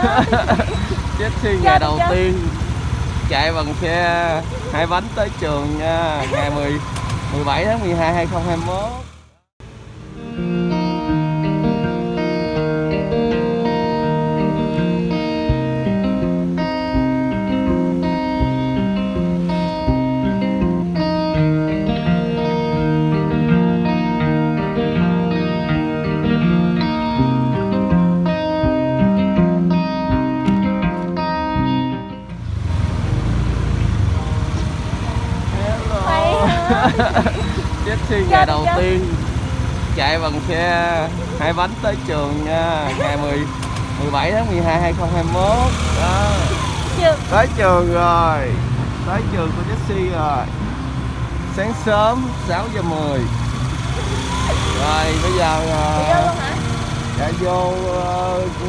Jessie ngày đầu tiên chạy bằng xe hai bánh tới trường nha ngày 10 17 tháng 12 2021 Hả? Jessie ngày đầu tiên chạy bằng xe hai bánh tới trường nha ngày 10 17 tháng 12 2021 đó. Chưa. Tới trường rồi tới trường của Jessie rồi. Sáng sớm 6 giờ 10 rồi bây giờ ờ, vô dạ vô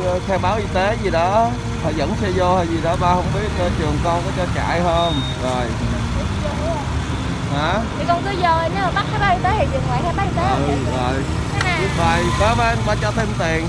ờ, khai báo y tế gì đó. Họ dẫn xe vô hay gì đó ba không biết ờ, trường con có cho chạy không? Rồi hả? Thì con cứ vô nếu mà bắt khai báo y tế thì dừng lại khai báo y tế không? Ừ, rồi. Nào? biết rồi. Có ba ba cho thêm tiền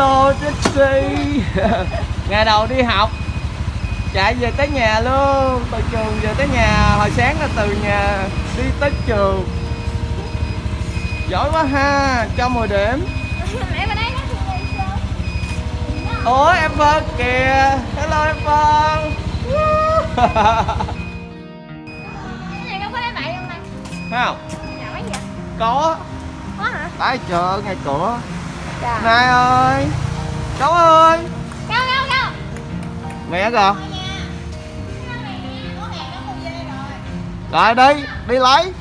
Hello Jessie Ngày đầu đi học. Chạy về tới nhà luôn. Từ trường về tới nhà. Hồi sáng là từ nhà đi tới trường. Giỏi quá ha. Cho 10 điểm. Ủa em Vân kìa. Hello em Vân. Bậy không? Có. Có hả? Tại chợ ngay cửa Trời Này ơi. Cháu ơi. Đâu đâu đâu? Mẹ kìa. Rồi. Đi Đi lấy